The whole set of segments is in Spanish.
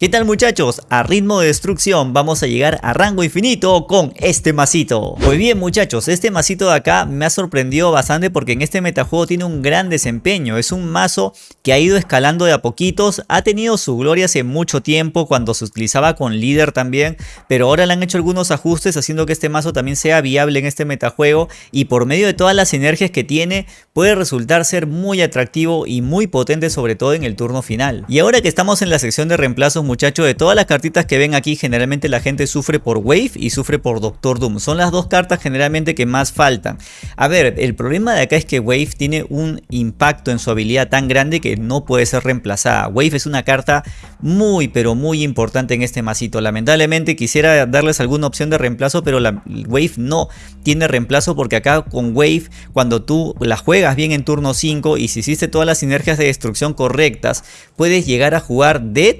¿Qué tal muchachos? A ritmo de destrucción vamos a llegar a rango infinito con este masito. Pues bien muchachos, este masito de acá me ha sorprendido bastante porque en este metajuego tiene un gran desempeño. Es un mazo que ha ido escalando de a poquitos, ha tenido su gloria hace mucho tiempo cuando se utilizaba con líder también, pero ahora le han hecho algunos ajustes haciendo que este mazo también sea viable en este metajuego y por medio de todas las sinergias que tiene puede resultar ser muy atractivo y muy potente sobre todo en el turno final. Y ahora que estamos en la sección de reemplazos muchachos, de todas las cartitas que ven aquí, generalmente la gente sufre por Wave y sufre por Doctor Doom. Son las dos cartas generalmente que más faltan. A ver, el problema de acá es que Wave tiene un impacto en su habilidad tan grande que no puede ser reemplazada. Wave es una carta muy pero muy importante en este masito. Lamentablemente quisiera darles alguna opción de reemplazo, pero la Wave no tiene reemplazo porque acá con Wave, cuando tú la juegas bien en turno 5 y si hiciste todas las sinergias de destrucción correctas, puedes llegar a jugar Dead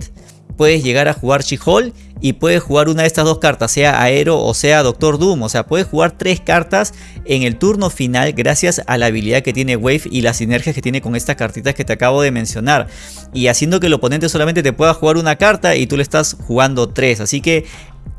puedes llegar a jugar She-Hulk y puedes jugar una de estas dos cartas, sea Aero o sea Doctor Doom. O sea, puedes jugar tres cartas en el turno final gracias a la habilidad que tiene Wave y las sinergias que tiene con estas cartitas que te acabo de mencionar. Y haciendo que el oponente solamente te pueda jugar una carta y tú le estás jugando tres. Así que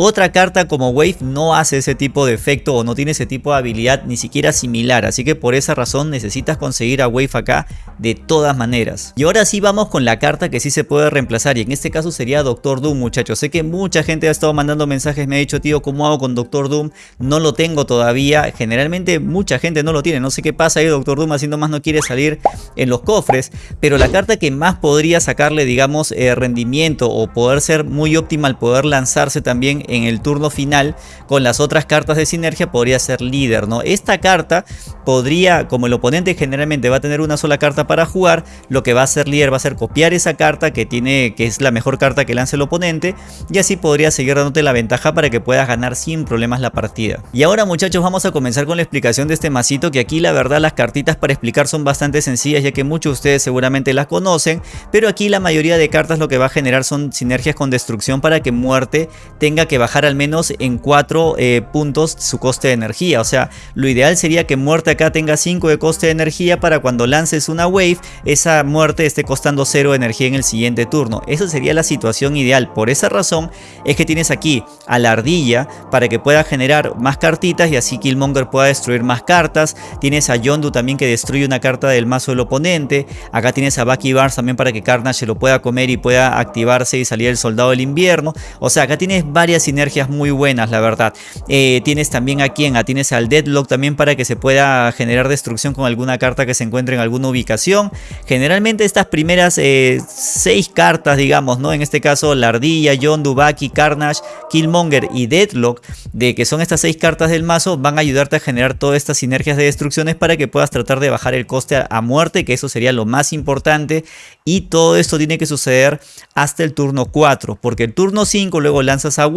otra carta como Wave no hace ese tipo de efecto o no tiene ese tipo de habilidad ni siquiera similar. Así que por esa razón necesitas conseguir a Wave acá de todas maneras. Y ahora sí vamos con la carta que sí se puede reemplazar y en este caso sería Doctor Doom muchachos. Sé que mucha gente ha estado mandando mensajes, me ha dicho tío ¿cómo hago con Doctor Doom? No lo tengo todavía. Generalmente mucha gente no lo tiene. No sé qué pasa ahí Doctor Doom haciendo más no quiere salir en los cofres. Pero la carta que más podría sacarle digamos eh, rendimiento o poder ser muy óptima al poder lanzarse también en el turno final con las otras cartas de sinergia podría ser líder, ¿no? Esta carta podría, como el oponente generalmente va a tener una sola carta para jugar, lo que va a hacer líder va a ser copiar esa carta que tiene, que es la mejor carta que lance el oponente y así podría seguir dándote la ventaja para que puedas ganar sin problemas la partida. Y ahora muchachos vamos a comenzar con la explicación de este masito que aquí la verdad las cartitas para explicar son bastante sencillas ya que muchos de ustedes seguramente las conocen, pero aquí la mayoría de cartas lo que va a generar son sinergias con destrucción para que muerte tenga que bajar al menos en 4 eh, puntos su coste de energía. O sea, lo ideal sería que muerte acá tenga 5 de coste de energía para cuando lances una wave, esa muerte esté costando 0 de energía en el siguiente turno. Esa sería la situación ideal. Por esa razón es que tienes aquí a la ardilla para que pueda generar más cartitas y así Killmonger pueda destruir más cartas. Tienes a Yondu también que destruye una carta del mazo del oponente. Acá tienes a Bucky Barnes también para que Carnage lo pueda comer y pueda activarse y salir el soldado del invierno. O sea, acá tienes varias sinergias muy buenas, la verdad. Eh, tienes también a quien, a tienes al Deadlock también para que se pueda generar destrucción con alguna carta que se encuentre en alguna ubicación. Generalmente estas primeras eh, seis cartas, digamos, ¿no? En este caso, la Ardilla, John Dubaki, Carnage, Killmonger y Deadlock, de que son estas seis cartas del mazo, van a ayudarte a generar todas estas sinergias de destrucciones para que puedas tratar de bajar el coste a, muerte, que eso sería lo más importante. Y todo esto tiene que suceder hasta el turno 4, porque el turno 5 luego lanzas a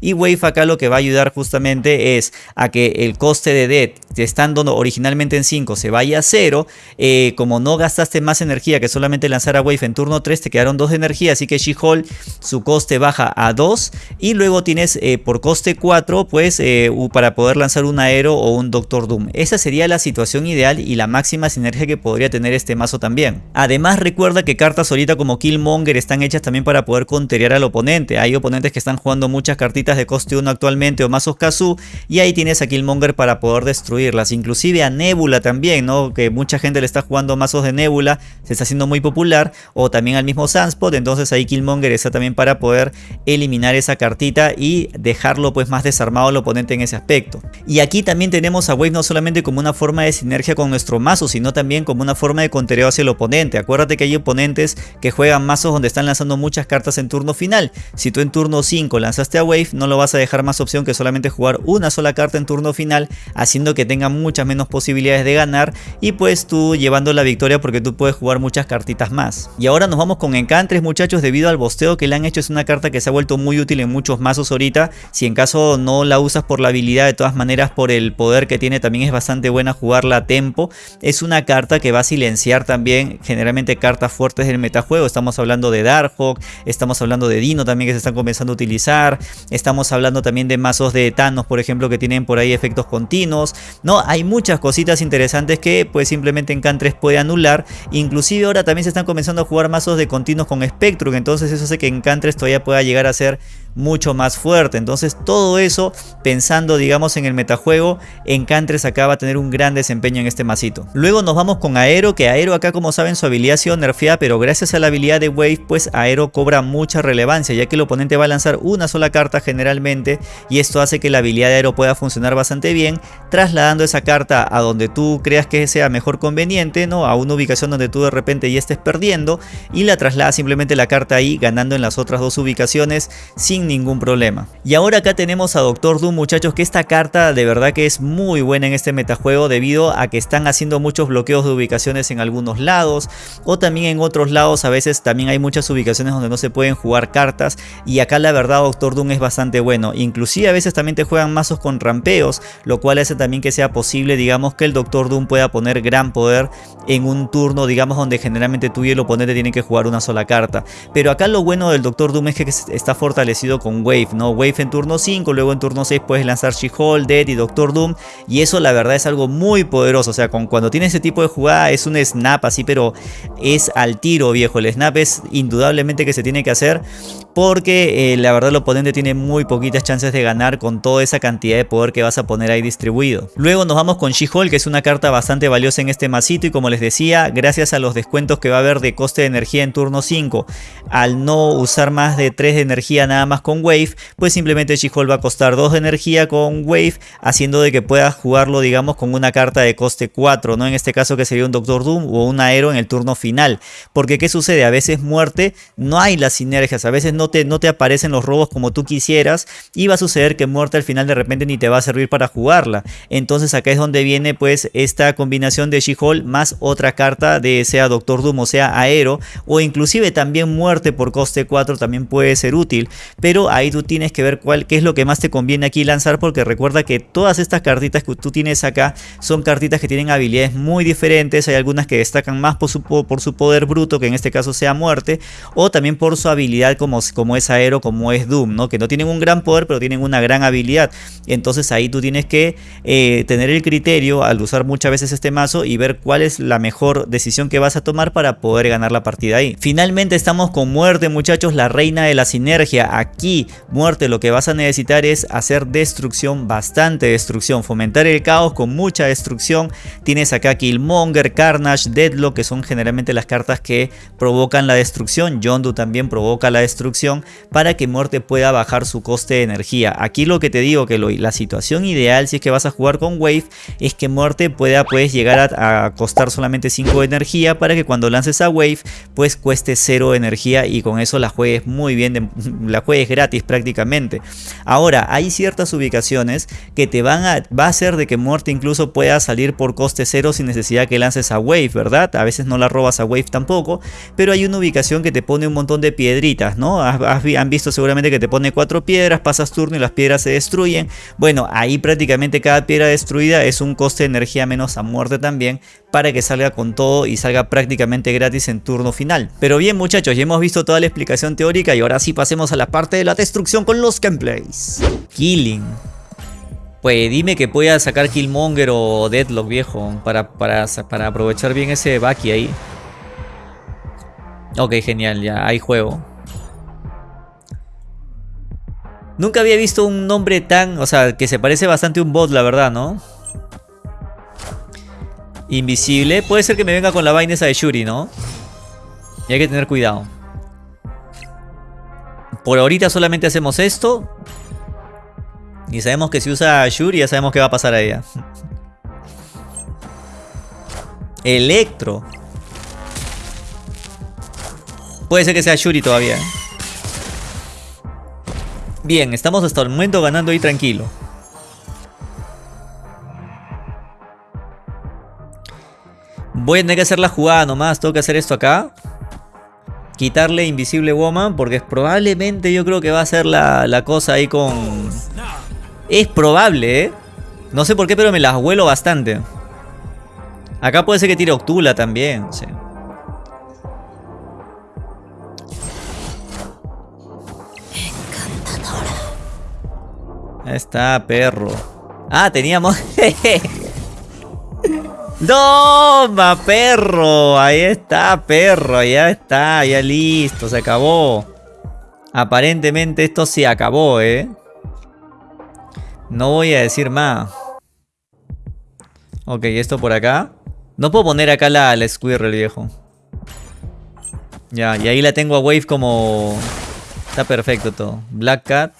Y Wave acá lo que va a ayudar justamente es a que el coste de Dead, estando originalmente en 5, se vaya a 0. Eh, como no gastaste más energía que solamente lanzar a Wave en turno 3, te quedaron 2 de energía. Así que She-Hulk, su coste baja a 2. Y luego tienes eh, por coste 4, pues eh, para poder lanzar un Aero o un Doctor Doom. Esa sería la situación ideal y la máxima sinergia que podría tener este mazo también. Además recuerda que cartas ahorita como Killmonger están hechas también para poder conterear al oponente. Hay oponentes que están jugando muchas cartitas de coste 1 actualmente o mazos Kazu y ahí tienes a Killmonger para poder destruirlas. Inclusive a Nebula también, ¿no? Que mucha gente le está jugando mazos de Nebula, se está haciendo muy popular. O también al mismo Sunspot, entonces ahí Killmonger está también para poder eliminar esa cartita y dejarlo pues más desarmado al oponente en ese aspecto. Y aquí también tenemos a Wave no solamente como una forma de sinergia con nuestro mazo, sino también como una forma de contereo hacia el oponente. Acuérdate que hay oponentes que juegan mazos donde están lanzando muchas cartas en turno final. Si tú en turno 5 Wave, no lo vas a dejar más opción que solamente jugar una sola carta en turno final, haciendo que tenga muchas menos posibilidades de ganar y pues tú llevando la victoria porque tú puedes jugar muchas cartitas más. Y ahora nos vamos con Encantres muchachos debido al bosteo que le han hecho. Es una carta que se ha vuelto muy útil en muchos mazos ahorita, si en caso no la usas por la habilidad de todas maneras por el poder que tiene también es bastante buena jugarla a tempo, es una carta que va a silenciar también generalmente cartas fuertes del metajuego, estamos hablando de Darkhawk, estamos hablando de Dino también que se están comenzando a utilizar, Estamos hablando también de mazos de Thanos, por ejemplo, que tienen por ahí efectos continuos. No, hay muchas cositas interesantes que pues simplemente Encantres puede anular. Inclusive ahora también se están comenzando a jugar mazos de continuos con Spectrum, entonces eso hace que Encantres todavía pueda llegar a ser mucho más fuerte. Entonces todo eso, pensando digamos en el metajuego, Encantres acá va a tener un gran desempeño en este masito. Luego nos vamos con Aero, que Aero acá como saben su habilidad ha sido nerfeada, pero gracias a la habilidad de Wave, pues Aero cobra mucha relevancia, ya que el oponente va a lanzar una sola carta generalmente, y esto hace que la habilidad de Aero pueda funcionar bastante bien, trasladando esa carta a donde tú creas que sea mejor conveniente, ¿no? A una ubicación donde tú de repente ya estés perdiendo, y la traslada simplemente la carta ahí, ganando en las otras dos ubicaciones sin ningún problema. Y ahora acá tenemos a Doctor Doom muchachos que esta carta de verdad que es muy buena en este metajuego debido a que están haciendo muchos bloqueos de ubicaciones en algunos lados o también en otros lados a veces también hay muchas ubicaciones donde no se pueden jugar cartas y acá la verdad Doctor Doom es bastante bueno. Inclusive a veces también te juegan mazos con rampeos lo cual hace también que sea posible digamos que el Doctor Doom pueda poner gran poder en un turno digamos donde generalmente tú y el oponente tienen que jugar una sola carta. Pero acá lo bueno del Doctor Doom es que está fortalecido con Wave, ¿no? Wave en turno 5, luego en turno 6 puedes lanzar She-Hulk, Dead y Doctor Doom. Y eso la verdad es algo muy poderoso. O sea, con, cuando tiene ese tipo de jugada es un snap así, pero es al tiro, viejo. El snap es indudablemente que se tiene que hacer porque eh, la verdad el oponente tiene muy poquitas chances de ganar con toda esa cantidad de poder que vas a poner ahí distribuido. Luego nos vamos con She-Hulk, que es una carta bastante valiosa en este masito y como les decía, gracias a los descuentos que va a haber de coste de energía en turno 5, al no usar más de 3 de energía nada más con Wave, pues simplemente She-Hulk va a costar 2 de energía con Wave, haciendo de que puedas jugarlo digamos con una carta de coste 4, ¿no? En este caso que sería un Doctor Doom o un Aero en el turno final. Porque ¿qué sucede? A veces muerte, no hay las sinergias, a veces no no te, aparecen los robos como tú quisieras y va a suceder que muerte al final de repente ni te va a servir para jugarla. Entonces acá es donde viene pues esta combinación de She-Hulk más otra carta de sea Doctor Doom o sea Aero o inclusive también muerte por coste 4 también puede ser útil. Pero ahí tú tienes que ver cuál, es lo que más te conviene aquí lanzar porque recuerda que todas estas cartitas que tú tienes acá son cartitas que tienen habilidades muy diferentes. Hay algunas que destacan más por su, por su poder bruto que en este caso sea muerte o también por su habilidad como como es Aero, como es Doom, ¿no? Que no tienen un gran poder, pero tienen una gran habilidad. Entonces ahí tú tienes que eh, tener el criterio al usar muchas veces este mazo y ver cuál es la mejor decisión que vas a tomar para poder ganar la partida ahí. Finalmente estamos con Muerte, muchachos, la reina de la sinergia. Aquí, Muerte, lo que vas a necesitar es hacer destrucción, bastante destrucción, fomentar el caos con mucha destrucción. Tienes acá Killmonger, Carnage, Deadlock, que son generalmente las cartas que provocan la destrucción. Yondu también provoca la destrucción para que Muerte pueda bajar su coste de energía. Aquí lo que te digo que la situación ideal si es que vas a jugar con Wave es que Muerte pueda pues llegar a, costar solamente 5 de energía para que cuando lances a Wave pues cueste 0 de energía y con eso la juegues muy bien, la juegues gratis prácticamente. Ahora hay ciertas ubicaciones que te van a, va a hacer de que Muerte incluso pueda salir por coste 0 sin necesidad que lances a Wave, ¿verdad? A veces no la robas a Wave tampoco, pero hay una ubicación que te pone un montón de piedritas, ¿no? Han visto seguramente que te pone cuatro piedras, pasas turno y las piedras se destruyen. Bueno, ahí prácticamente cada piedra destruida es un coste de energía menos a muerte también para que salga con todo y salga prácticamente gratis en turno final. Pero bien muchachos, ya hemos visto toda la explicación teórica y ahora sí pasemos a la parte de la destrucción con los gameplays. Killing. Pues dime que pueda sacar Killmonger o Deadlock viejo para, para, para aprovechar bien ese Baki ahí. Ok, genial, ya hay juego. Nunca había visto un nombre tan... O sea, que se parece bastante a un bot, la verdad, ¿no? Invisible. Puede ser que me venga con la vaina esa de Shuri, ¿no? Y hay que tener cuidado. Por ahorita solamente hacemos esto. Y sabemos que si usa Shuri ya sabemos qué va a pasar a ella. Electro. Puede ser que sea Shuri todavía. ¿eh? Bien, estamos hasta el momento ganando ahí tranquilo. Voy a tener que hacer la jugada nomás. Tengo que hacer esto acá. Quitarle Invisible Woman. Porque probablemente yo creo que va a ser la, cosa ahí con... Es probable, ¿eh? No sé por qué, pero me las vuelo bastante. Acá puede ser que tire Octula también. Sí. Ahí está, perro. Ah, teníamos... ¡Toma, perro! Ahí está, perro. Ya está, ya listo. Se acabó. Aparentemente esto se acabó, ¿eh? No voy a decir más. Ok, esto por acá. No puedo poner acá la, la Squirrel, viejo. Ya, y ahí la tengo a Wave como... Está perfecto todo. Black Cat.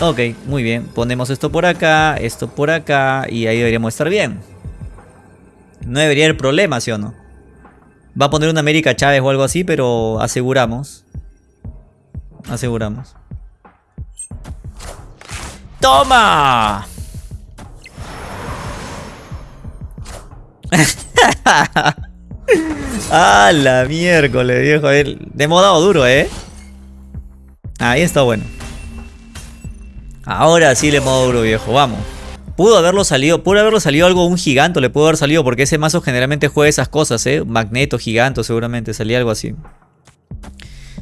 Ok, muy bien. Ponemos esto por acá, esto por acá y ahí deberíamos estar bien. No debería haber problema, ¿sí o no? Va a poner una América Chávez o algo así, pero aseguramos. Aseguramos. ¡Toma! ¡Ah, la miércoles, viejo! De modo duro, ¿eh? Ahí está bueno. Ahora sí le modo duro, viejo. Vamos. Pudo haberlo salido, pudo haberlo salido algo, un giganto le pudo haber salido porque ese mazo generalmente juega esas cosas, ¿eh? Magneto, giganto, seguramente salía algo así.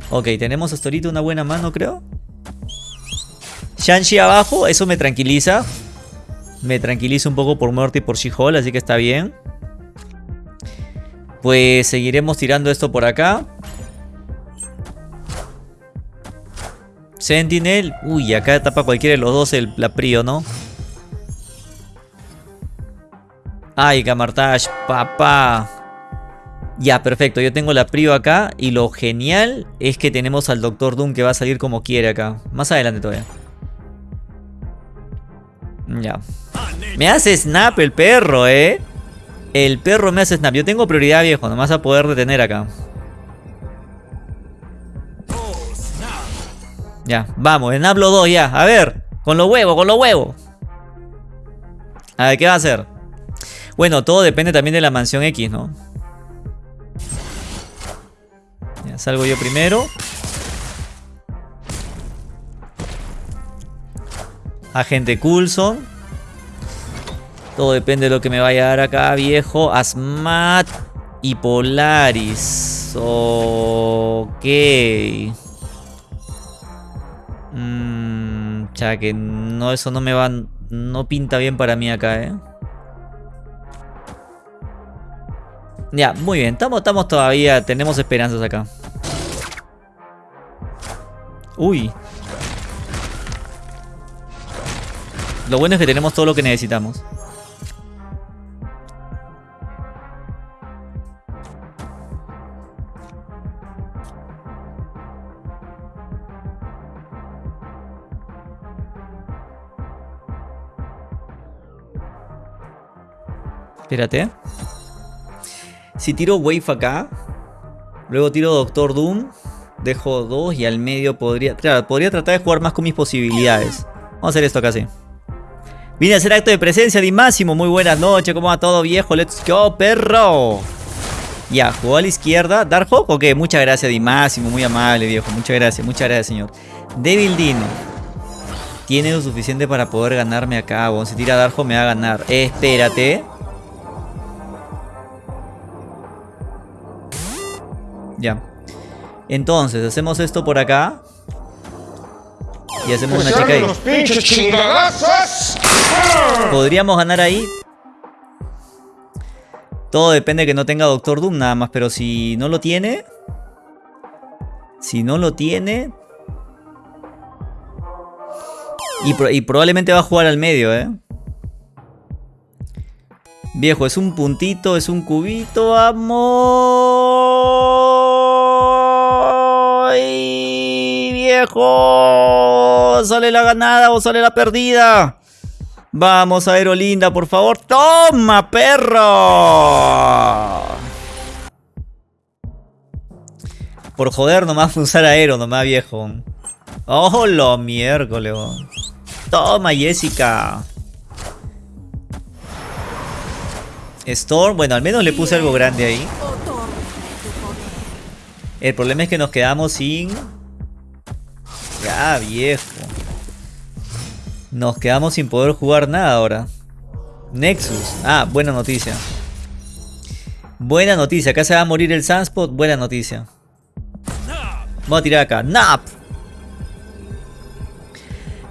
Ok, tenemos hasta ahorita una buena mano, creo. Shanshi abajo, eso me tranquiliza. Me tranquiliza un poco por muerte y por she así que está bien. Pues seguiremos tirando esto por acá. Sentinel. Uy, acá tapa cualquiera de los dos el, la Prio, ¿no? Ay, Camartage, papá. Ya, perfecto. Yo tengo la Prio acá. Y lo genial es que tenemos al Doctor Doom que va a salir como quiere acá. Más adelante todavía. Ya. Me hace snap el perro, ¿eh? El perro me hace snap. Yo tengo prioridad, viejo. Nomás a poder detener acá. Ya, vamos. En hablo 2 ya. A ver. Con los huevos, con los huevos. A ver, ¿qué va a hacer? Bueno, todo depende también de la mansión X, ¿no? Ya, salgo yo primero. Agente Coulson. Todo depende de lo que me vaya a dar acá, viejo. Asmat y Polaris. Ok. Ya que no, eso no me va. No pinta bien para mí acá, eh. Ya, muy bien. Estamos, estamos todavía. Tenemos esperanzas acá. Uy. Lo bueno es que tenemos todo lo que necesitamos. Espérate. Si tiro Wave acá, luego tiro Doctor Doom, dejo dos y al medio podría... Claro, podría tratar de jugar más con mis posibilidades. Vamos a hacer esto sí. Vine a hacer acto de presencia de Máximo. Muy buenas noches, ¿cómo va todo viejo? Let's go, perro. Ya, jugó a la izquierda. ¿Darkhawk ok, muchas gracias, Di Máximo. Muy amable, viejo. Muchas gracias, muchas gracias, señor. Devil Dino. Tiene lo suficiente para poder ganarme acá. Si tira Darkhawk me va a ganar. espérate. Ya. Entonces, hacemos esto por acá. Y hacemos una chica ahí. Podríamos ganar ahí. Todo depende de que no tenga Doctor Doom nada más. Pero si no lo tiene... Si no lo tiene... Y, y probablemente va a jugar al medio, ¿eh? Viejo, es un puntito, es un cubito, amor. Viejo! ¿Sale la ganada o sale la perdida? Vamos a Aerolinda, por favor. ¡Toma, perro! Por joder, nomás usar aero, nomás viejo. ¡Oh, lo miércoles! Toma, Jessica. Storm, bueno, al menos le puse algo grande ahí. El problema es que nos quedamos sin... Ya, viejo. Nos quedamos sin poder jugar nada ahora. Nexus. Ah, buena noticia. Buena noticia. Acá se va a morir el Sunspot. Buena noticia. Vamos a tirar acá. ¡Nap!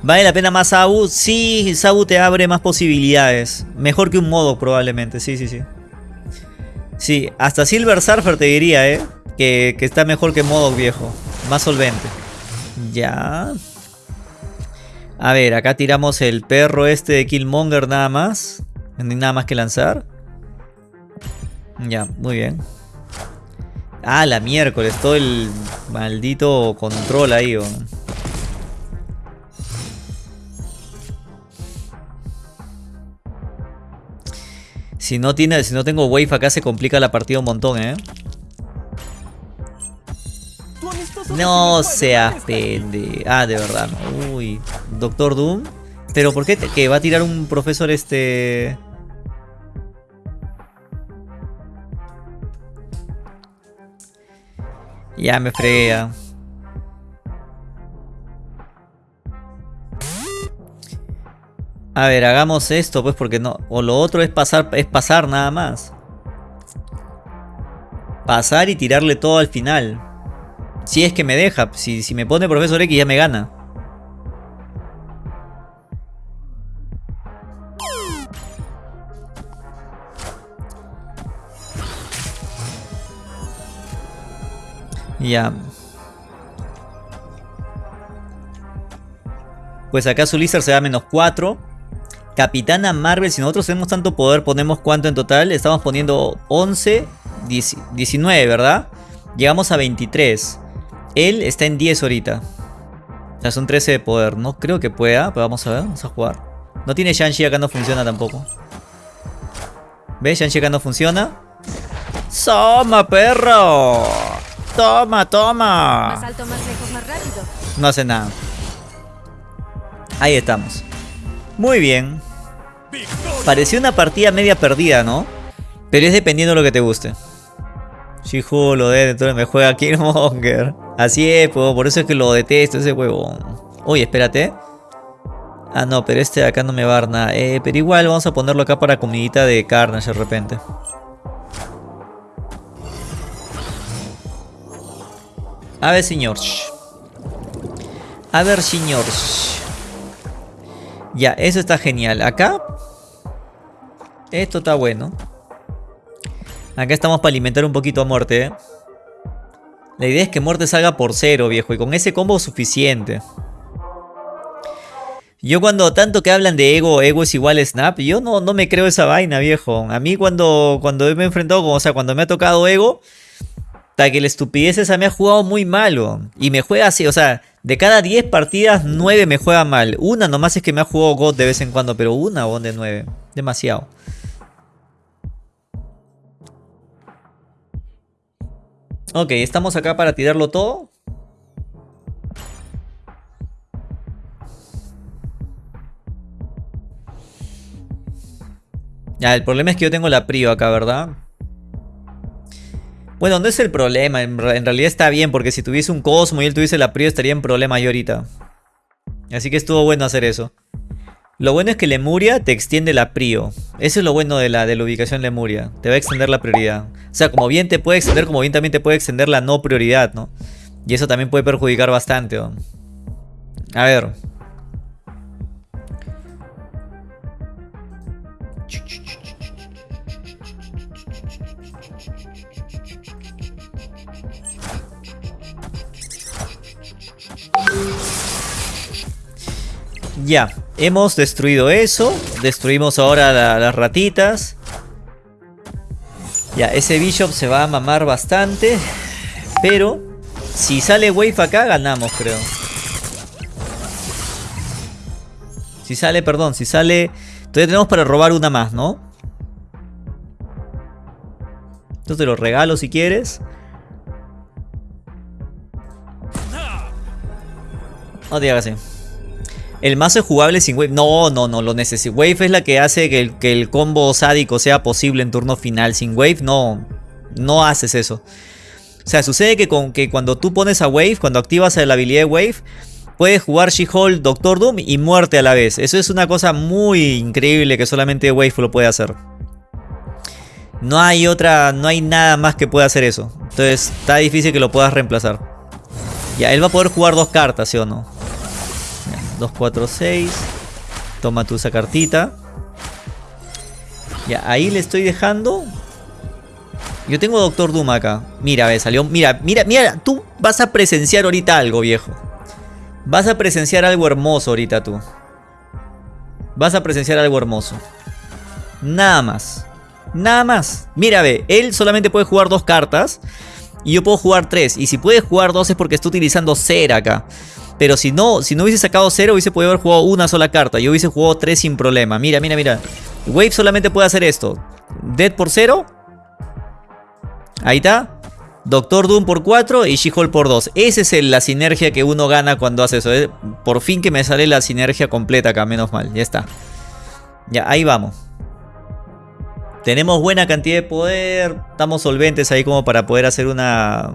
¿Vale la pena más Sabu? Sí, Sabu te abre más posibilidades. Mejor que un modo probablemente, sí, sí, sí. Sí, hasta Silver Surfer te diría, ¿eh? Que, que está mejor que modo viejo. Más solvente. Ya. A ver, acá tiramos el perro este de Killmonger nada más. No hay nada más que lanzar. Ya, muy bien. Ah, la miércoles, todo el maldito control ahí. Si no, tiene, si no tengo wave acá se complica la partida un montón, ¿eh? No seas pende. Ah, de verdad. Uy. Doctor Doom. Pero ¿por qué? ¿Que va a tirar un profesor este...? Ya me fregué. A ver, hagamos esto pues porque no... O lo otro es pasar, es pasar nada más. Pasar y tirarle todo al final. Si es que me deja. Si, si me pone Profesor X ya me gana. Ya. Pues acá su Lizard se da menos 4. Capitana Marvel, si nosotros tenemos tanto poder, ponemos cuánto en total. Estamos poniendo 11, 19, ¿verdad? Llegamos a 23. Él está en 10 ahorita. O sea, son 13 de poder. No creo que pueda, pero vamos a ver, vamos a jugar. No tiene Shang-Chi acá, no funciona tampoco. ¿Ves? Shang-Chi acá no funciona. ¡Soma, perro! ¡Toma, toma! Más alto, más lejos, más rápido. No hace nada. Ahí estamos. Muy bien. Pareció una partida media perdida, ¿no? Pero es dependiendo de lo que te guste. Shihu lo de me juega Killmonger. Así es, por eso es que lo detesto ese huevo. Uy, espérate. Ah, no, pero este de acá no me va a dar nada. Eh, pero igual vamos a ponerlo acá para comidita de Carnage de repente. A ver, señor. A ver, señor. Ya, eso está genial. Acá. Esto está bueno. Acá estamos para alimentar un poquito a muerte. ¿eh? La idea es que muerte salga por cero, viejo. Y con ese combo suficiente. Yo cuando tanto que hablan de ego, ego es igual a snap, yo no, no me creo esa vaina, viejo. A mí cuando, cuando me he enfrentado, o sea, cuando me ha tocado ego, hasta que la estupidez esa me ha jugado muy malo. Y me juega así, o sea, de cada 10 partidas, 9 me juega mal. Una nomás es que me ha jugado God de vez en cuando, pero una o de 9. Demasiado. Ok, estamos acá para tirarlo todo. Ya, el problema es que yo tengo la prio acá, ¿verdad? Bueno, no es el problema, en, realidad está bien, porque si tuviese un Cosmo y él tuviese la prio estaría en problema yo ahorita. Así que estuvo bueno hacer eso. Lo bueno es que Lemuria te extiende la prio. Eso es lo bueno de la, de la ubicación Lemuria. Te va a extender la prioridad. O sea, como bien te puede extender, como bien también te puede extender la no prioridad, ¿no? Y eso también puede perjudicar bastante. A ver. Ya, hemos destruido eso. Destruimos ahora las ratitas. Ya, ese Bishop se va a mamar bastante. Pero, si sale Wave acá, ganamos, creo. Si sale, perdón, si sale... Todavía tenemos para robar una más, ¿no? Entonces te lo regalo si quieres. No te hagas así. El mazo es jugable sin wave. No, no, no, lo necesito. Wave es la que hace que el, combo sádico sea posible en turno final. Sin wave no, no haces eso. O sea, sucede que, que cuando tú pones a wave, cuando activas la habilidad de wave, puedes jugar She-Hulk, Doctor Doom y muerte a la vez. Eso es una cosa muy increíble que solamente wave lo puede hacer. No hay otra, no hay nada más que pueda hacer eso. Entonces está difícil que lo puedas reemplazar. Ya, él va a poder jugar dos cartas, ¿sí o no? 2, 4, 6. Toma tú esa cartita. Ya, ahí le estoy dejando. Yo tengo Doctor Doom acá. Mira, ve, salió. Mira, mira, mira. Tú vas a presenciar ahorita algo, viejo. Vas a presenciar algo hermoso ahorita tú. Vas a presenciar algo hermoso. Nada más. Nada más. Mira, ve. Él solamente puede jugar dos cartas. Y yo puedo jugar tres. Y si puede jugar dos es porque está utilizando cera acá. Pero si no, si no hubiese sacado cero, hubiese podido haber jugado una sola carta. Yo hubiese jugado tres sin problema. Mira, mira, mira. Wave solamente puede hacer esto. Dead por cero. Ahí está. Doctor Doom por 4 y She-Hulk por 2. Esa es la sinergia que uno gana cuando hace eso. ¿eh? Por fin que me sale la sinergia completa acá, menos mal. Ya está. Ya, ahí vamos. Tenemos buena cantidad de poder. Estamos solventes ahí como para poder hacer una,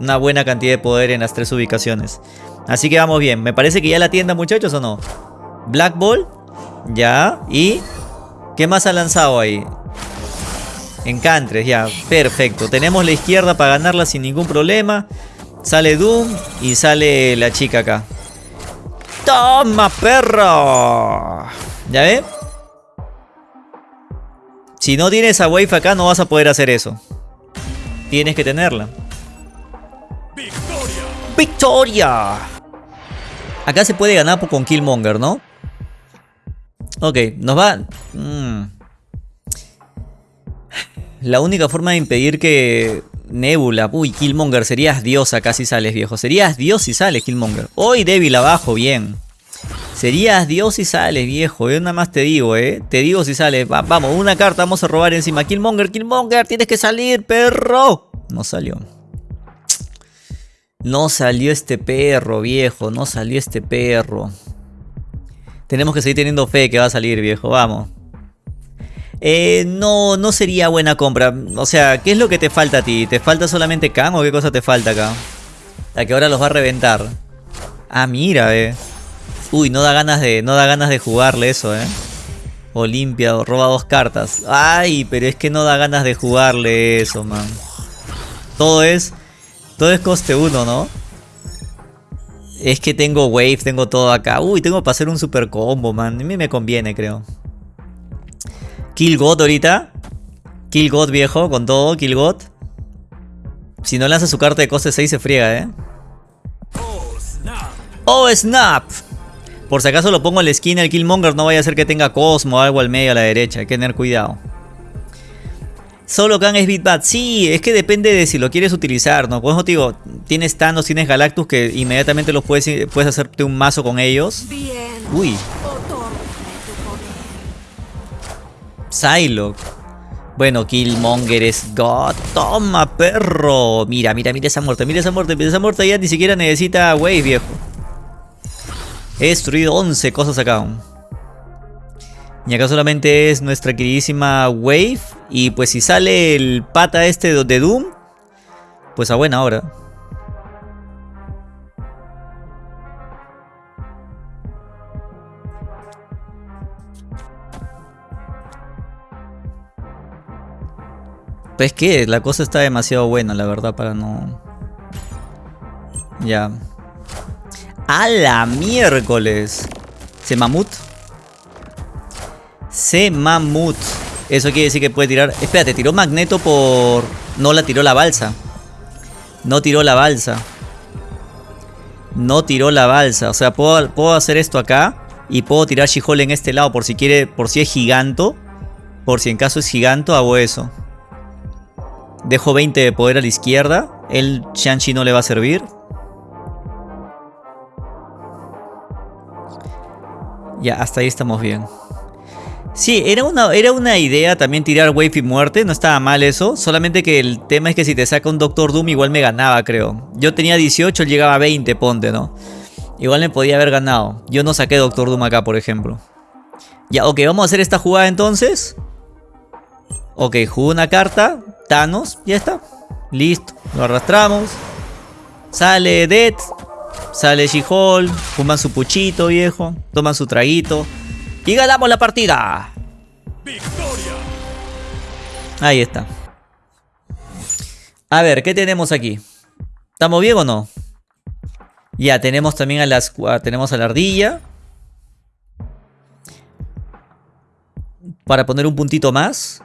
una buena cantidad de poder en las tres ubicaciones. Así que vamos bien. Me parece que ya la tienda, muchachos, ¿o no? Black Ball. Ya. ¿Y qué más ha lanzado ahí? Encantres, ya. Perfecto. Tenemos la izquierda para ganarla sin ningún problema. Sale Doom y sale la chica acá. ¡Toma, perro! ¿Ya ve? Si no tienes a Wave acá no vas a poder hacer eso. Tienes que tenerla. ¡Victoria! ¡Victoria! Acá se puede ganar con Killmonger, ¿no? Ok, nos va... Mm. La única forma de impedir que Nebula, uy, Killmonger, serías dios acá si sales, viejo. Serías dios si sales, Killmonger. Hoy débil abajo, bien. Serías dios si sales, viejo. Yo nada más te digo, eh. Te digo si sales. vamos, una carta vamos a robar encima. Killmonger, Killmonger, tienes que salir, perro. No salió. No salió este perro, viejo. No salió este perro. Tenemos que seguir teniendo fe que va a salir, viejo. Vamos. Eh, no, no sería buena compra. O sea, ¿qué es lo que te falta a ti? ¿Te falta solamente Kang o qué cosa te falta acá? La que ahora los va a reventar. Ah, mira, eh. Uy, no da ganas de, no da ganas de jugarle eso, eh. Olimpia, roba dos cartas. Ay, pero es que no da ganas de jugarle eso, man. Todo es todo es coste 1, ¿no? Es que tengo wave, tengo todo acá. Uy, tengo para hacer un super combo, man. A mí me conviene, creo. Kill God ahorita. Kill God viejo, con todo, Kill God. Si no lanza su carta de coste 6 se friega, ¿eh? ¡Oh, snap! Por si acaso lo pongo en la esquina el Killmonger, no vaya a ser que tenga Cosmo o algo al medio a la derecha. Hay que tener cuidado. Solo Khan es Bad. Sí, es que depende de si lo quieres utilizar, ¿no? Por te digo, tienes Thanos, tienes Galactus que inmediatamente los puedes, puedes hacerte un mazo con ellos. Uy. Psylocke. Bueno, Killmonger es God. Toma, perro. Mira, mira, mira esa muerte. Mira esa muerte. Mira esa muerte ya ni siquiera necesita Wave, viejo. He destruido 11 cosas acá. Y acá solamente es nuestra queridísima Wave. Y pues si sale el pata este de Doom, pues a buena hora. Pues que la cosa está demasiado buena, la verdad, para no... Ya. ¡A la miércoles! ¿Se mamut? Se mamut. Eso quiere decir que puede tirar... Espérate, tiró Magneto por... No la tiró la balsa. No tiró la balsa. No tiró la balsa. O sea, puedo, puedo hacer esto acá. Y puedo tirar she en este lado por si quiere... Por si es giganto. Por si en caso es giganto, hago eso. Dejo 20 de poder a la izquierda. El Shang-Chi no le va a servir. Ya, hasta ahí estamos bien. Sí, era una, era una idea también tirar Wave y muerte, no estaba mal eso. Solamente que el tema es que si te saca un Doctor Doom igual me ganaba, creo. Yo tenía 18, él llegaba a 20, ponte, ¿no? Igual me podía haber ganado. Yo no saqué Doctor Doom acá, por ejemplo. Ya, ok, vamos a hacer esta jugada entonces. Ok, juego una carta. Thanos, ya está. Listo, lo arrastramos. Sale Dead. Sale She-Hulk. Fuman su puchito, viejo. Toman su traguito. Y ganamos la partida. Ahí está. A ver, ¿qué tenemos aquí? ¿Estamos bien o no? Ya, tenemos también a las... Tenemos a la ardilla. Para poner un puntito más.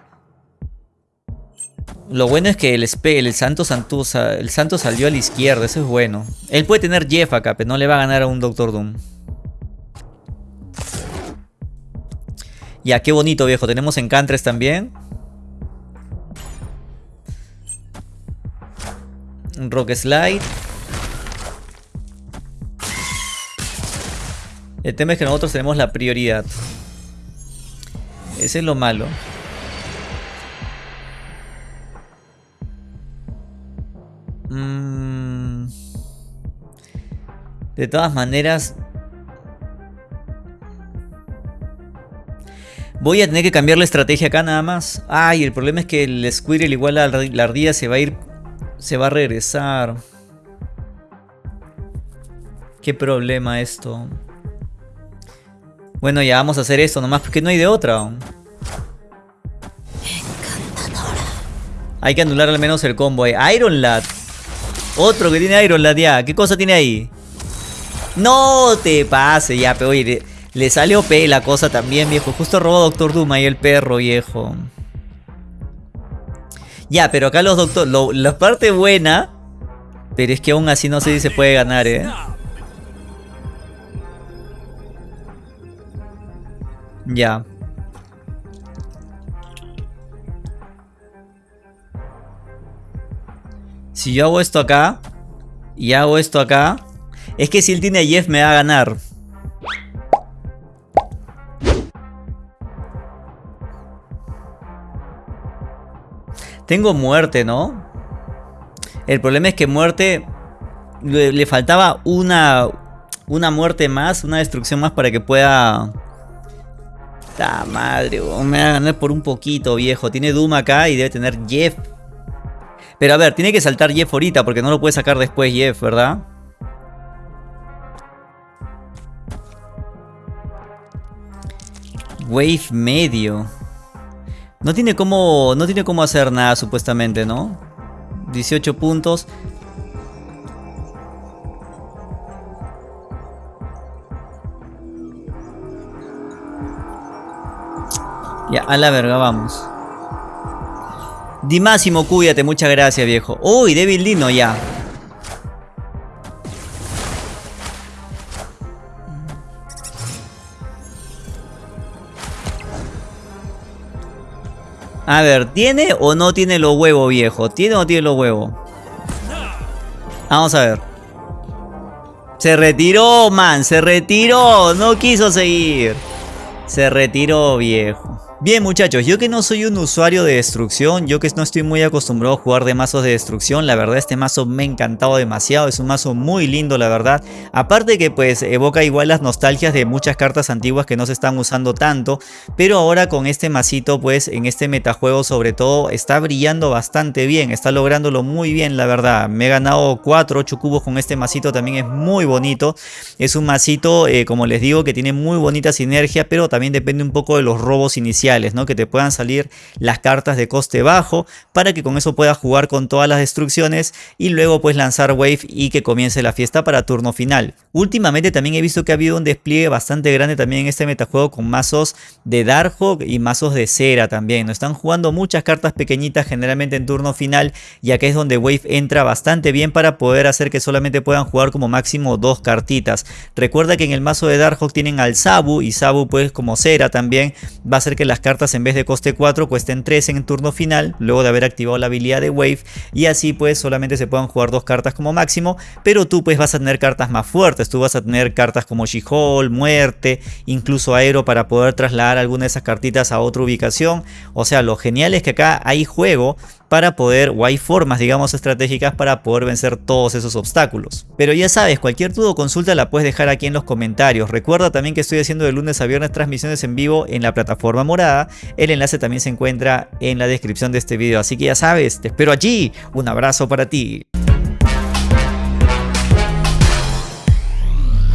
Lo bueno es que el el Santo el Santo salió a la izquierda, eso es bueno. Él puede tener Jeff acá, pero no le va a ganar a un Doctor Doom. Ya, qué bonito viejo. Tenemos Encantres también. Rock Slide. El tema es que nosotros tenemos la prioridad. Ese es lo malo. Mm. De todas maneras... Voy a tener que cambiar la estrategia acá nada más. Ay, el problema es que el Squirrel igual a la ardilla se va a ir... Se va a regresar. Qué problema esto. Bueno, ya vamos a hacer esto nomás porque no hay de otra. Hay que anular al menos el combo. Iron Lad. Otro que tiene Iron Lad ya. ¿Qué cosa tiene ahí? No te pase ya, pero oye, le, salió P la cosa también, viejo. Justo robó Doctor Doom ahí el perro, viejo. Ya, pero acá los doctor... la parte buena... Pero es que aún así no sé si se puede ganar, eh. Ya. Si yo hago esto acá y hago esto acá, es que si él tiene Jeff me va a ganar. Tengo muerte, ¿no? El problema es que muerte... Le, faltaba una, una muerte más, una destrucción más para que pueda ¡Ta madre! Me va a ganar por un poquito, viejo. Tiene Doom acá y debe tener Jeff. Pero a ver, tiene que saltar Jeff ahorita porque no lo puede sacar después Jeff, ¿verdad? Wave medio. No tiene cómo, no tiene cómo hacer nada supuestamente, ¿no? 18 puntos. Ya, a la verga, vamos. Di Máximo, cuídate, muchas gracias, viejo. Uy, Devil Dino, ya. A ver, ¿tiene o no tiene los huevos, viejo? ¿Tiene o no tiene los huevos? Vamos a ver. Se retiró, man. Se retiró. No quiso seguir. Se retiró, viejo. Bien muchachos, yo que no soy un usuario de destrucción, yo que no estoy muy acostumbrado a jugar de mazos de destrucción, la verdad este mazo me ha encantado demasiado, es un mazo muy lindo la verdad, aparte que pues evoca igual las nostalgias de muchas cartas antiguas que no se están usando tanto, pero ahora con este masito pues en este metajuego sobre todo está brillando bastante bien, está lográndolo muy bien la verdad, me he ganado 4, 8 cubos con este masito, también es muy bonito, es un masito eh, como les digo que tiene muy bonita sinergia, pero también depende un poco de los robos iniciales ¿no? Que te puedan salir las cartas de coste bajo para que con eso puedas jugar con todas las destrucciones y luego pues lanzar wave y que comience la fiesta para turno final. Últimamente también he visto que ha habido un despliegue bastante grande también en este metajuego con mazos de Darkhawk y mazos de cera también. ¿no? Están jugando muchas cartas pequeñitas generalmente en turno final ya que es donde Wave entra bastante bien para poder hacer que solamente puedan jugar como máximo dos cartitas. Recuerda que en el mazo de Darkhawk tienen al Sabu y Sabu pues como cera también va a hacer que las cartas en vez de coste 4 cuesten 3 en turno final, luego de haber activado la habilidad de Wave y así pues solamente se puedan jugar dos cartas como máximo, pero tú pues vas a tener cartas más fuertes, tú vas a tener cartas como She-Hulk, Muerte, incluso Aero para poder trasladar alguna de esas cartitas a otra ubicación, o sea lo genial es que acá hay juego para poder, o hay formas digamos estratégicas para poder vencer todos esos obstáculos. Pero ya sabes, cualquier duda o consulta la puedes dejar aquí en los comentarios. Recuerda también que estoy haciendo de lunes a viernes transmisiones en vivo en la plataforma morada. El enlace también se encuentra en la descripción de este video. Así que ya sabes, te espero allí. Un abrazo para ti.